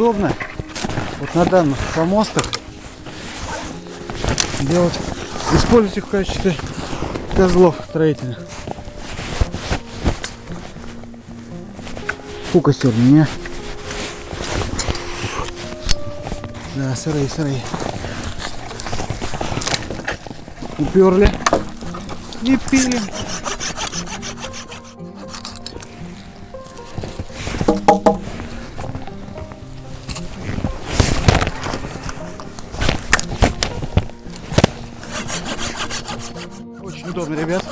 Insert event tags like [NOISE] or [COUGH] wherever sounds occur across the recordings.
удобно вот на данных помостах делать, использовать их в качестве козлов строительных. Фука сегодня, не? Да, сырые, сырые. Уперли. И пилим. Удобно, ребят.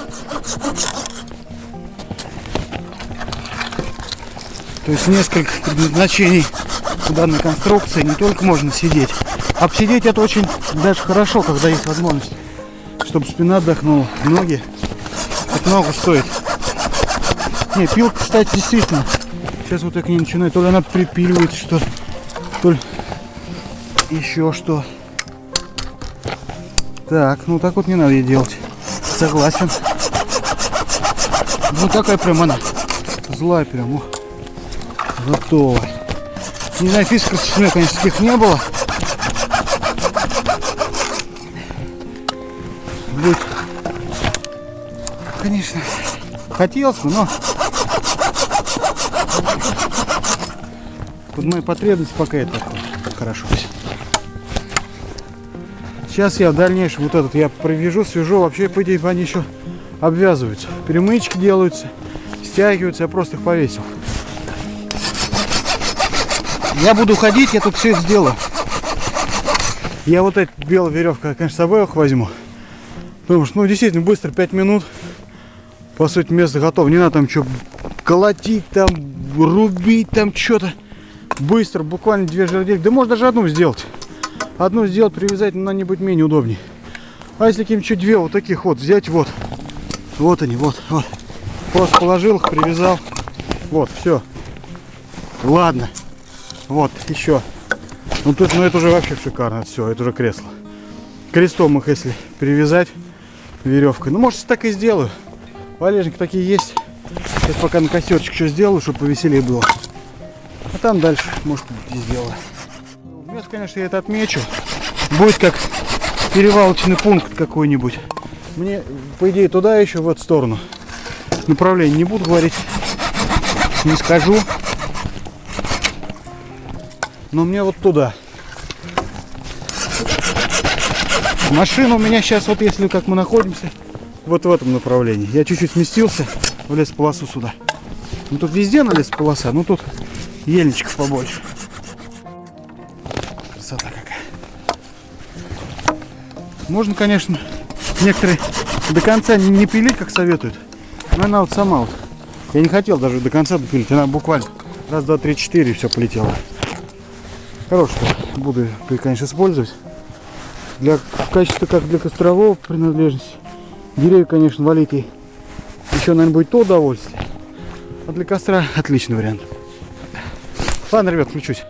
То есть несколько предназначений у данной конструкции. Не только можно сидеть. Посидеть это очень даже хорошо, когда есть возможность. Чтобы спина отдохнула, ноги. Это много стоит. Не, пилка, кстати, действительно. Сейчас вот я к ней начинаю. То ли она припиливает что то ли еще что. Так, ну так вот не надо ей делать. Согласен. Ну такая прям она. Злая прям. О, готова. Не знаю, фисков у меня, конечно, таких не было. Будет, конечно, хотелось бы, но под мои потребности пока это хорошо. Сейчас я в дальнейшем вот этот я провяжу, свяжу. Вообще, по идее, они еще обвязываются. Перемычки делаются, стягиваются. Я просто их повесил. Я буду ходить, я тут все сделаю. Я вот эта белая веревка, конечно, с собой их возьму. Потому что, ну, действительно, быстро, 5 минут. По сути, место готово. Не надо там что колотить, там, рубить, там что-то. Быстро, буквально две жердельки. Да можно даже одну сделать. Одну сделать, привязать, но она не будет менее удобнее. А если каким-нибудь две вот таких вот взять, вот. Вот они, вот, вот. Просто положил их, привязал. Вот, все. Ладно. Вот, еще. Ну тут, ну это уже вообще шикарно. Все, это уже кресло. Крестом их, если привязать веревкой. Ну, может, так и сделаю. Валежники такие есть. Сейчас пока на костерчик что сделаю, чтобы повеселее было. А там дальше, может, и сделаю. Место, конечно, я это отмечу. Будет как перевалочный пункт какой-нибудь. Мне, по идее, туда еще, в эту сторону. Направление не буду говорить. Не скажу. Но мне вот туда. Машина у меня сейчас, вот если как мы находимся, вот в этом направлении. Я чуть-чуть сместился в лесополосу сюда. Ну тут везде на лесополоса, ну тут ельничков побольше. Можно, конечно, некоторые до конца не, пилить, как советуют. Но она вот сама вот. Я не хотел даже до конца допилить. Она буквально раз, два, три, четыре и все полетело. Хорошая. Буду, ее, конечно, использовать. Для, в качестве как для кострового принадлежности. Деревья, конечно, валить ей еще, наверное, будет то удовольствие. А для костра отличный вариант. Ладно, ребят, включусь.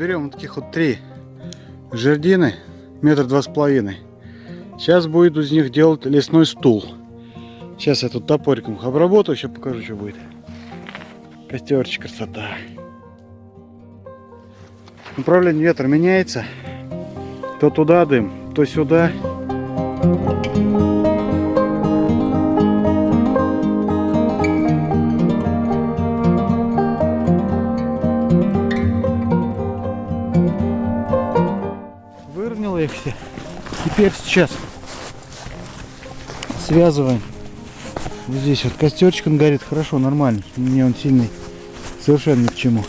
Берем вот таких вот три жердины, метр два с половиной. Сейчас будет из них делать лесной стул. Сейчас я тут топориком их обработаю, сейчас покажу, что будет. Костерчик, красота. Направление ветра меняется. То туда дым, то сюда. Теперь сейчас связываем. Вот здесь вот костерчик он горит хорошо, нормально. Мне он сильный совершенно ни к чему.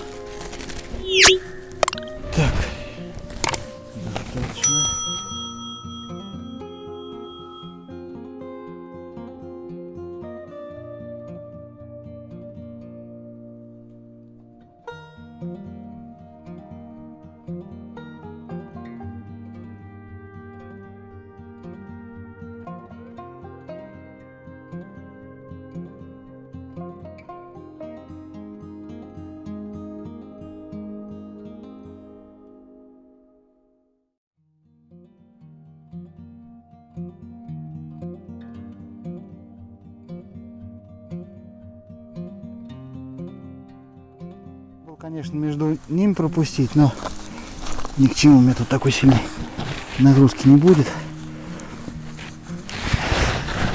Конечно, между ним пропустить, но ни к чему мне тут такой сильной нагрузки не будет.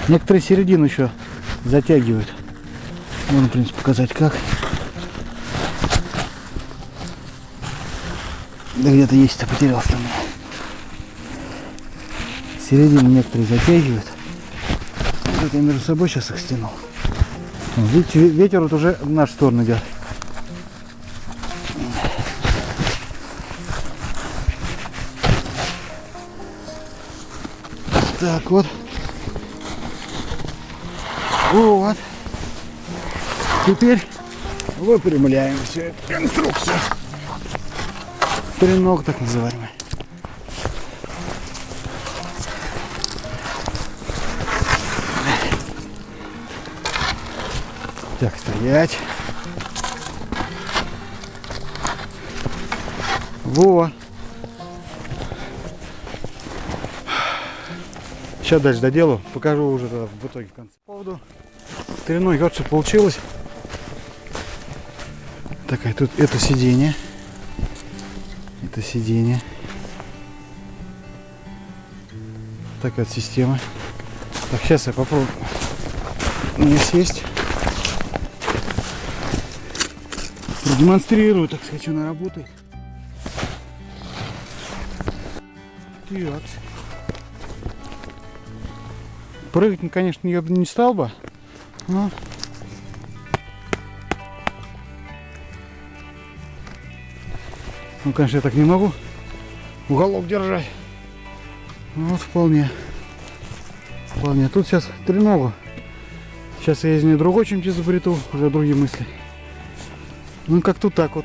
Некоторые середину еще затягивают. Можно, в принципе, показать как. Да где-то есть-то потерялся там. Середину некоторые затягивают. Вот я между собой сейчас их стянул. Видите, ве- ветер вот уже в нашу сторону идет. Так вот. Вот. Теперь выпрямляем всю эту конструкцию. Треног так называемый. Так, стоять. Во. Сейчас дальше доделаю, покажу уже тогда в итоге в конце. По поводу треноги, вот что получилось. Такая тут это сиденье. Это сиденье. Такая вот система. Так, сейчас я попробую мне сесть. Продемонстрирую, так сказать, она работает. Так. Прыгать, конечно, я бы не стал бы. Но... Ну, конечно, я так не могу уголок держать. Вот вполне. Вполне. Тут сейчас треногу. Сейчас я из нее другой чем-то изобрету, уже другие мысли. Ну, как тут так вот.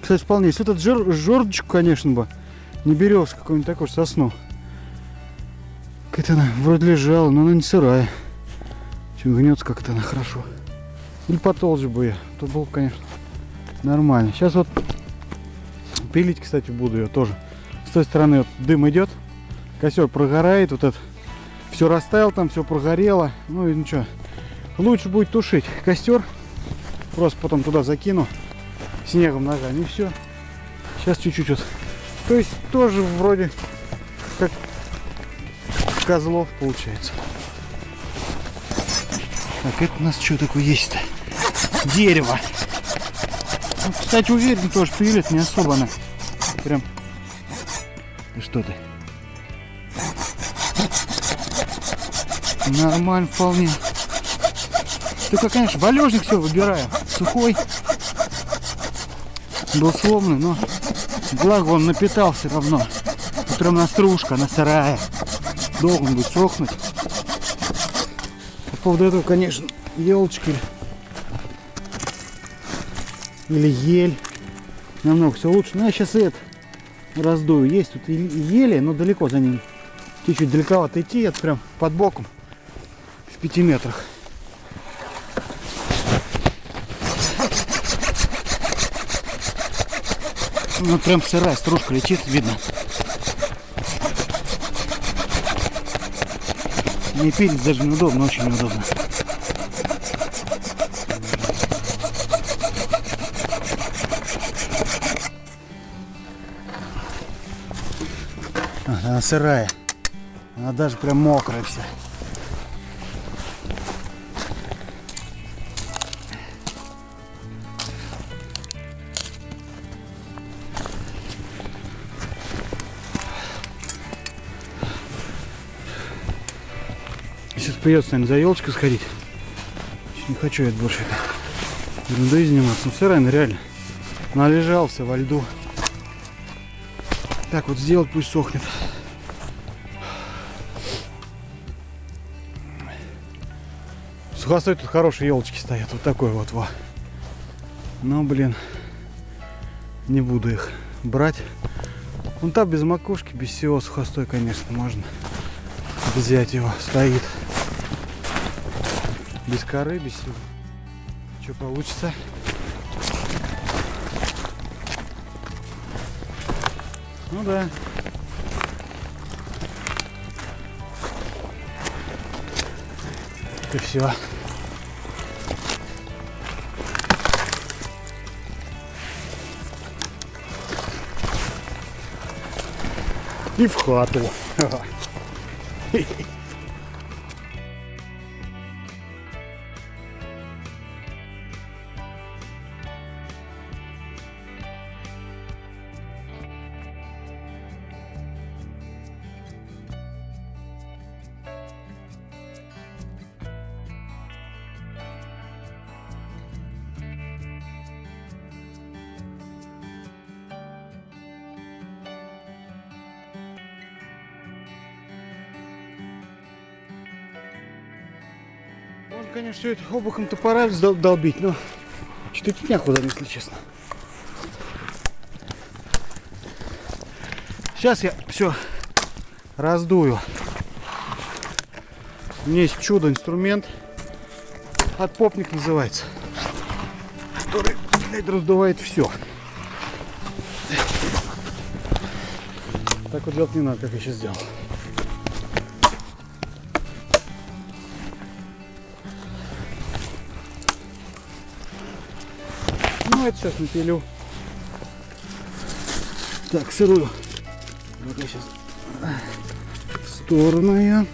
Кстати, вполне. Если этот жер, жердочку, конечно бы, не берез какой-нибудь такой сосну. Какая-то она вроде лежала, но она не сырая. Чем гнется как-то она хорошо. Или потолще бы я. То было, бы, конечно, нормально. Сейчас вот пилить, кстати, буду ее тоже. С той стороны вот дым идет. Костер прогорает. Вот это все растаял там, все прогорело. Ну и ничего. Лучше будет тушить костер. Просто потом туда закину снегом ногами и все. Сейчас чуть-чуть вот. То есть тоже вроде как козлов получается. Так, это у нас что такое есть-то? Дерево. Ну, кстати, уверен, тоже пилит не особо она. Прям. И что ты? Нормально вполне. Только, конечно, валежник все выбираем. Сухой. Был сломанный, но благо он напитал все равно. Утром на стружка, она сырая. Должен будет сохнуть. По поводу этого, конечно, елочки или ель. Намного все лучше. Но я сейчас это раздую. Есть тут и ели, но далеко за ним. Чуть-чуть далековато идти, это прям под боком. В пяти метрах. Ну прям сырая стружка летит, видно. Не пилить даже неудобно, очень неудобно. Она сырая. Она даже прям мокрая вся. Придется, наверное, за елочкой сходить. Не хочу я больше этой ерундой заниматься. Ну, сырая, реально. Належался во льду. Так вот сделать, пусть сохнет. Сухостой тут хорошие елочки стоят. Вот такой вот во. Но, блин, не буду их брать. Вон там без макушки, без всего сухостой, конечно, можно взять его. Стоит. Без коры, без всего. Что получится? Ну да. И все. И в хату. [LAUGHS] Можно, конечно, все это обухом топора дол- долбить, но что-то некуда, если честно. Сейчас я все раздую. У меня есть чудо-инструмент. Отпопник называется. Который, блядь, раздувает все. Так вот делать не надо, как я сейчас сделал. Это сейчас напилю. Так, сырую. Вот я сейчас сторону ее.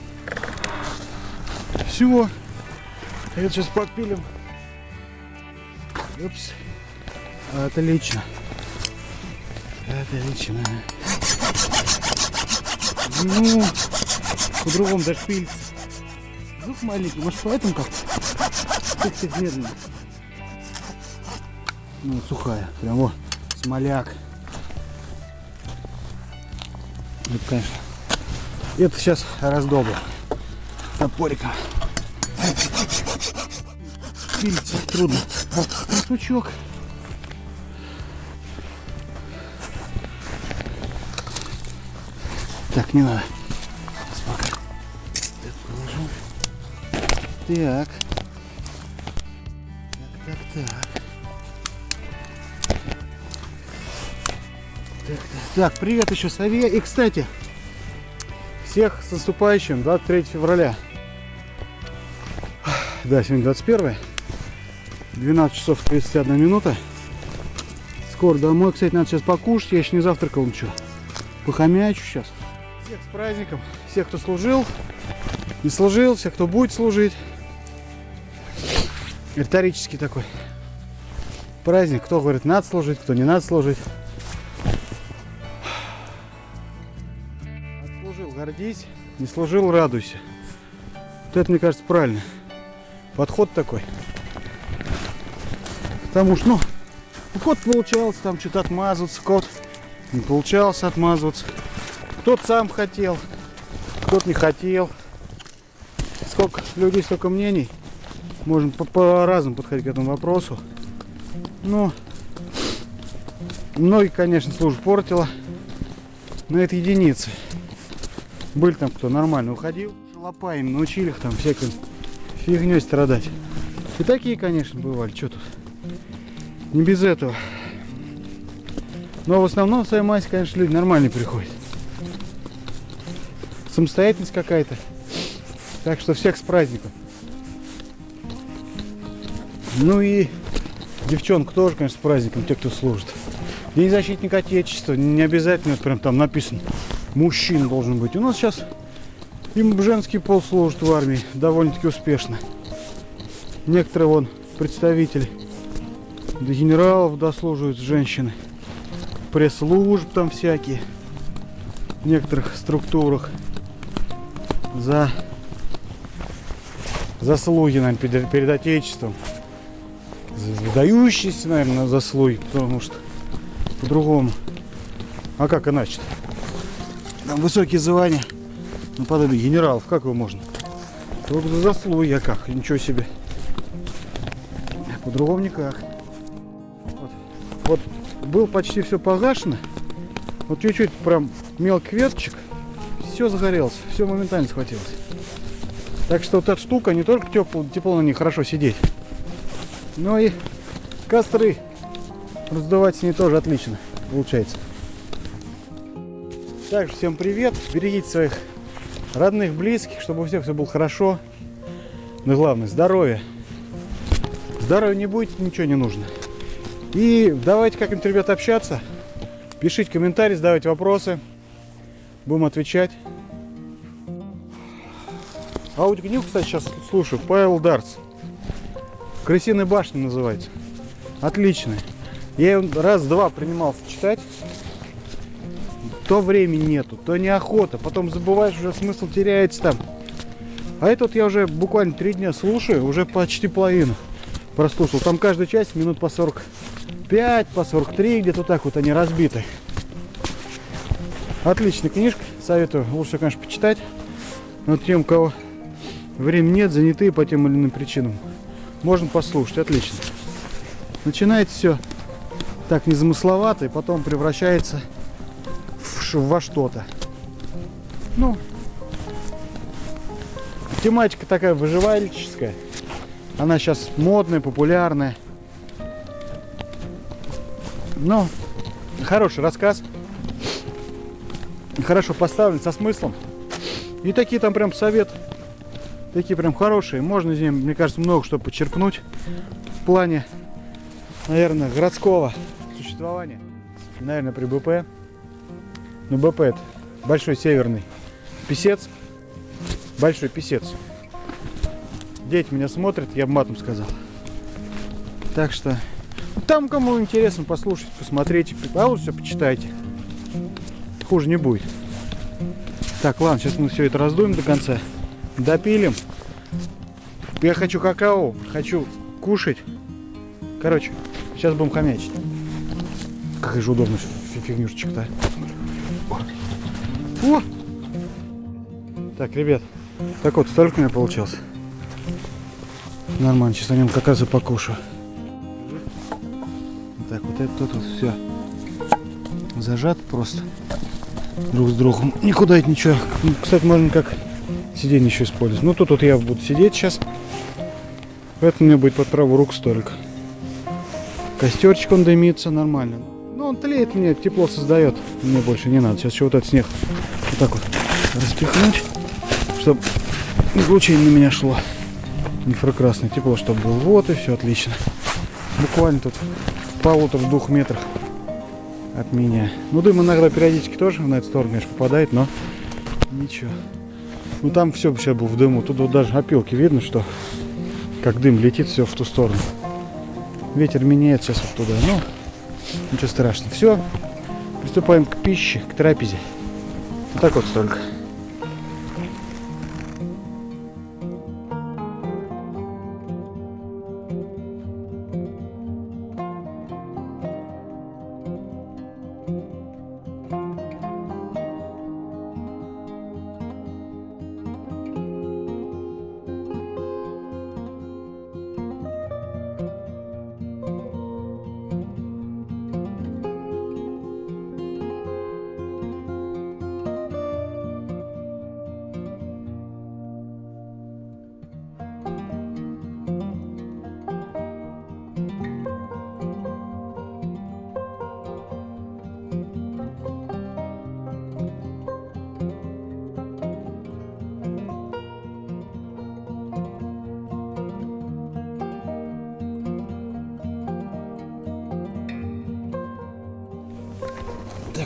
Все. Это сейчас подпилим. Упс. Отлично. Отлично. Ну, по-другому даже пилится. Звук маленький, может поэтому как-то? Медленно. Ну, сухая. Прям вот, смоляк. Это, конечно. Это сейчас раздолбу. Топориком. Пилится трудно. Сучок. Так, не надо. Сейчас пока. Это положу. Так. Так, так, так. Так, привет еще сове. И, кстати, всех с наступающим 23 февраля. Да, сегодня 21 12 часов 31 минута. Скоро домой. Кстати, надо сейчас покушать. Я еще не завтракал ничего. Похомячу сейчас. Всех с праздником. Всех, кто служил, не служил, всех, кто будет служить. Риторический такой праздник. Кто говорит, надо служить, кто не надо служить. Гордись. Не служил, радуйся. Вот это, мне кажется, правильно. Подход такой. Потому что, ну, кот получался там что-то отмазываться, кот не получался отмазываться. Кто-то сам хотел, кто-то не хотел. Сколько людей, столько мнений. Можно по- по-разному подходить к этому вопросу. Ну, многие, конечно, службу портило. Но это единицы. Были там, кто нормально уходил. Шалопаями научили их там всякой фигней страдать. И такие, конечно, бывали. Что тут? Не без этого. Но в основном в своей массе, конечно, люди нормальные приходят. Самостоятельность какая-то. Так что всех с праздником. Ну и девчонок тоже, конечно, с праздником, те, кто служит. День защитника Отечества, не обязательно прям там написано, мужчина должен быть. У нас сейчас им женский пол служит в армии довольно-таки успешно. Некоторые вон представители до генералов дослуживают женщины. Пресс-служб там всякие. В некоторых структурах. За заслуги, наверное, перед, перед Отечеством. Выдающиеся, наверное, заслуги, потому что по-другому. А как иначе? Там высокие звания, наподобие генералов, как его можно? Только за заслуги, а как? Ничего себе. По-другому никак. Вот. вот был почти все погашено. Вот чуть-чуть прям мелкий веточек. Все загорелось, все моментально схватилось. Так что вот эта штука не только тепло, тепло на ней хорошо сидеть, но и костры раздувать с ней тоже отлично получается. Также всем привет, берегите своих родных, близких, чтобы у всех все было хорошо. Но главное, здоровье. Здоровья не будет, ничего не нужно. И давайте как-нибудь, ребят, общаться. Пишите комментарии, задавайте вопросы. Будем отвечать. Аудиокнигу, кстати, сейчас слушаю. Павел Дарц. Крысиная башня называется. Отличный. Я ее раз-два принимался читать. То времени нету, то неохота. Потом забываешь, уже смысл теряется там. А этот я уже буквально три дня слушаю, уже почти половину прослушал. Там каждая часть минут по 45, по 43, где-то так вот они разбиты. Отличная книжка, советую лучше, конечно, почитать. Но тем, у кого времени нет, заняты по тем или иным причинам, можно послушать, отлично. Начинается все так незамысловато, и потом превращается во что-то. Ну, тематика такая выживальческая. Она сейчас модная, популярная. Но хороший рассказ. Хорошо поставлен, со смыслом. И такие там прям совет. Такие прям хорошие. Можно из них, мне кажется, много что почерпнуть. В плане, наверное, городского существования. Наверное, при БП. Ну, БП это большой северный писец. Большой писец. Дети меня смотрят, я бы матом сказал. Так что там кому интересно послушать, посмотреть, а лучше все почитайте. Хуже не будет. Так, ладно, сейчас мы все это раздуем до конца. Допилим. Я хочу какао, хочу кушать. Короче, сейчас будем хомячить. Какая же удобная фигнюшечка-то. О! Так, ребят, так вот, столько у меня получилось. Нормально, сейчас на нем как раз и покушаю. Так, вот это тут вот все зажат просто друг с другом. Никуда это ничего. Кстати, можно как сиденье еще использовать. Ну, тут вот я буду сидеть сейчас. Поэтому меня будет под правую руку столик. Костерчик он дымится нормально. Ну, он тлеет мне, тепло создает. Мне больше не надо. Сейчас еще вот этот снег так вот распихнуть, чтобы излучение на меня шло инфракрасное тепло, чтобы было. Вот и все отлично. Буквально тут в полутора-двух метрах от меня. Ну, дым иногда периодически тоже на эту сторону, конечно, попадает, но ничего. Ну, там все сейчас было в дыму. Тут вот даже опилки видно, что как дым летит все в ту сторону. Ветер меняется сейчас вот туда. Ну, ничего страшного. Все, приступаем к пище, к трапезе. Так вот столько.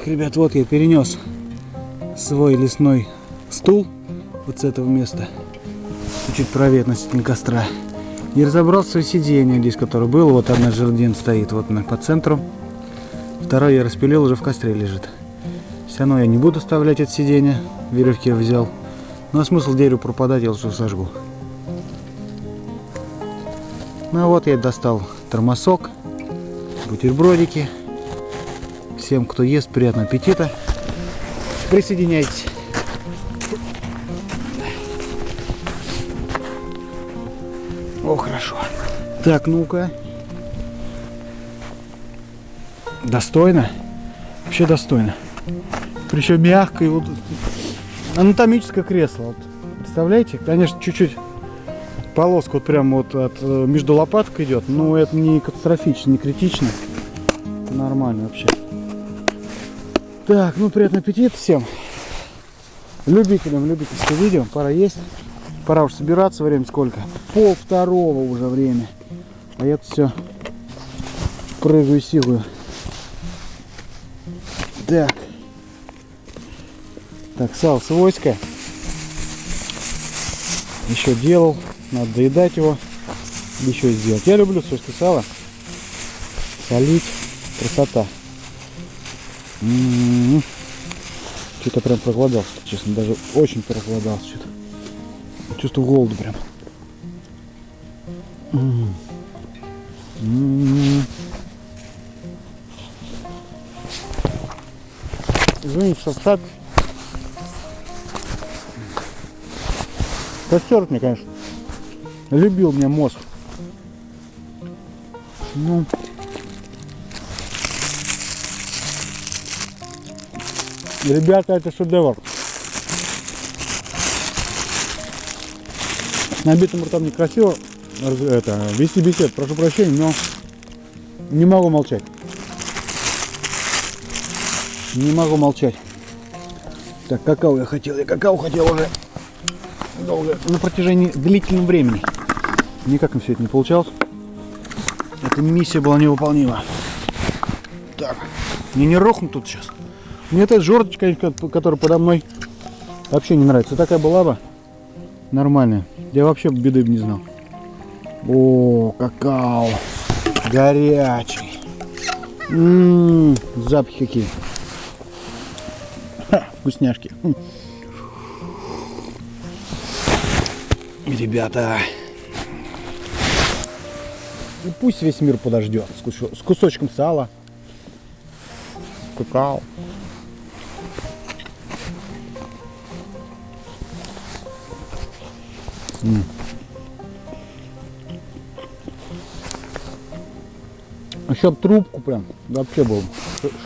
Ребят, вот я перенес свой лесной стул вот с этого места. Чуть правее относительно костра. И разобрал свое сиденье здесь, которое было. Вот одна жердин стоит вот на, по центру. Второе я распилил, уже в костре лежит. Все равно я не буду оставлять это сиденье. Веревки я взял. Ну а смысл дереву пропадать, я лучше сожгу. Ну вот я достал термосок, бутербродики. Всем, кто ест, приятного аппетита. Присоединяйтесь. О, хорошо. Так, ну-ка. Достойно. Вообще достойно. Причем мягко и вот анатомическое кресло. Вот. Представляете? Конечно, чуть-чуть полоска вот прям вот от э, между лопаток идет, но это не катастрофично, не критично. Нормально вообще. Так, ну приятного аппетита всем. Любителям любительского видео. Пора есть. Пора уже собираться. Время сколько? Пол второго уже время. А я тут все прыгаю силую. Так. Так, сало свойское. Еще делал. Надо доедать его. Еще сделать. Я люблю свойское сало. Солить. Красота. М -м -м. Что-то прям проголодался, честно. Даже очень проголодался что-то. Чувствую голод прям. М -м -м. Извините, что встать. Костер мне, конечно. Любил меня мозг. Ну. Ребята, это шедевр. С набитым ртом некрасиво это, вести бесед, прошу прощения, но не могу молчать. Не могу молчать. Так, какао я хотел, я какао хотел уже долго, на протяжении длительного времени. Никак им все это не получалось. Эта миссия была невыполнима. Так, мне не рухнут тут сейчас. Мне эта жердочка, которая подо мной, вообще не нравится. Такая была бы нормальная. Я вообще беды бы не знал. О, какао. Горячий. Ммм, запахи какие. Ха, вкусняшки. Хм. Ребята. И пусть весь мир подождет с кусочком сала. Какао. Еще трубку прям вообще был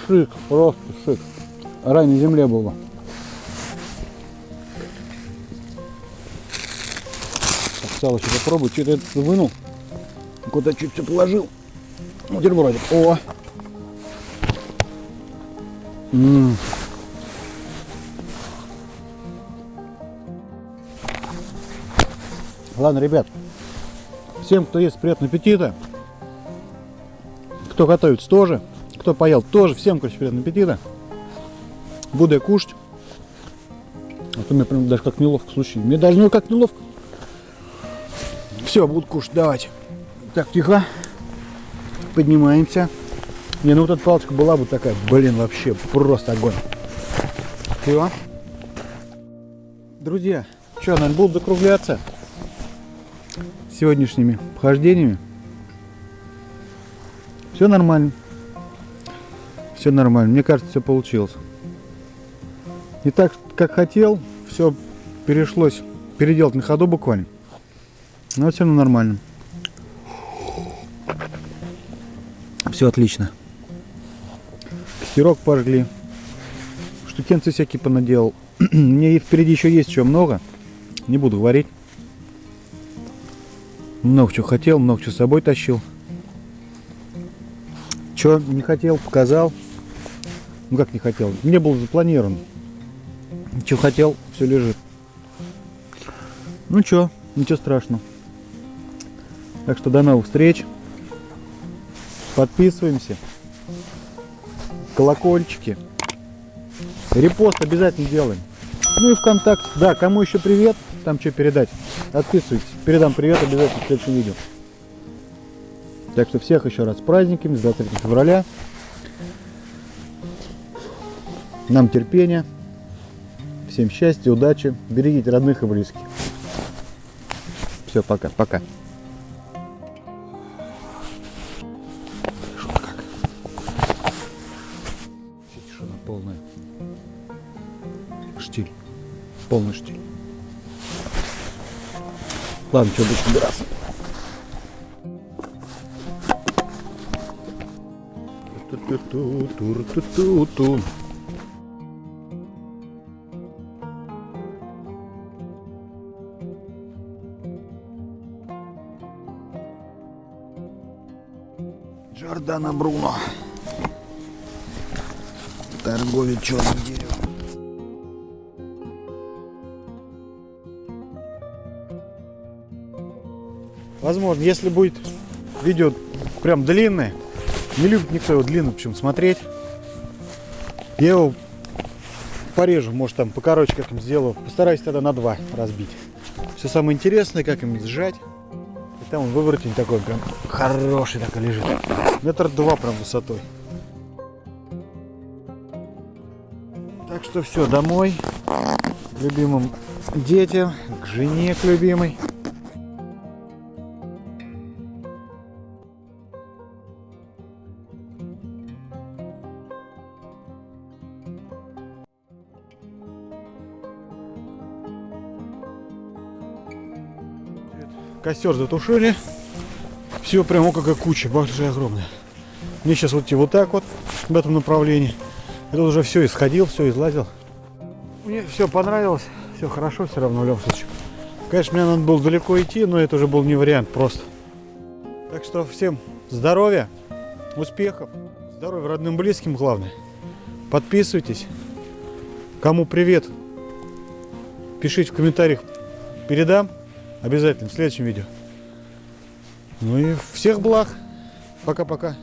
шик, просто шик. Рай на земле был бы. Сало еще попробую. Что-то это вынул. Куда чуть все положил. Бутербродик. О! М -м. Ладно, ребят, всем, кто ест, приятного аппетита. Кто готовится, тоже. Кто поел, тоже. Всем, короче, приятного аппетита. Буду я кушать. А то мне прям даже как неловко, слушай. Мне даже ну как неловко. Все, буду кушать, давайте. Так, тихо. Поднимаемся. Не, ну вот эта палочка была бы такая, блин, вообще просто огонь. Все. Друзья, что, наверное, будут закругляться сегодняшними похождениями. Все нормально. Все нормально. Мне кажется, все получилось. Не так, как хотел. Все перешлось переделать на ходу буквально. Но все равно нормально. Все отлично. Костерок пожгли. Штукенцы всякие понаделал. [CLEARS THROAT] Мне впереди еще есть еще много. Не буду говорить. Много чего хотел, много чего с собой тащил. Что не хотел, показал. Ну как не хотел, не был запланирован. Что хотел, все лежит. Ну что, ничего страшного. Так что до новых встреч. Подписываемся. Колокольчики. Репост обязательно делаем. Ну и ВКонтакте. Да, кому еще привет, там что передать. Отписывайтесь. Передам привет обязательно в следующем видео. Так что всех еще раз с праздниками, с 23 февраля. Нам терпения. Всем счастья, удачи. Берегите родных и близких. Все, пока, пока. Шум как. Вообще тишина полная. Штиль. Полный штиль. Ладно, что, будем собираться. Ту-ту-ту-тур-ту-ту-ту. Джордана Бруно. Торговец черным деревом. Возможно, если будет видео прям длинное, не любит никто его длинно почему смотреть, я его порежу, может там покороче как им сделаю. Постараюсь тогда на два разбить. Все самое интересное, как им сжать. И там он выворотень такой прям хороший такой лежит. Метр два прям высотой. Так что все, домой. Любимым детям, к жене, к любимой. Костер затушили. Все прямо какая куча, большая, огромная. Мне сейчас вот идти вот так вот, в этом направлении. Я тут уже все исходил, все излазил. Мне все понравилось, все хорошо все равно в. Конечно, мне надо было далеко идти, но это уже был не вариант просто. Так что всем здоровья, успехов, здоровья родным, близким главное. Подписывайтесь. Кому привет, пишите в комментариях, передам обязательно в следующем видео. Ну и всех благ. Пока-пока.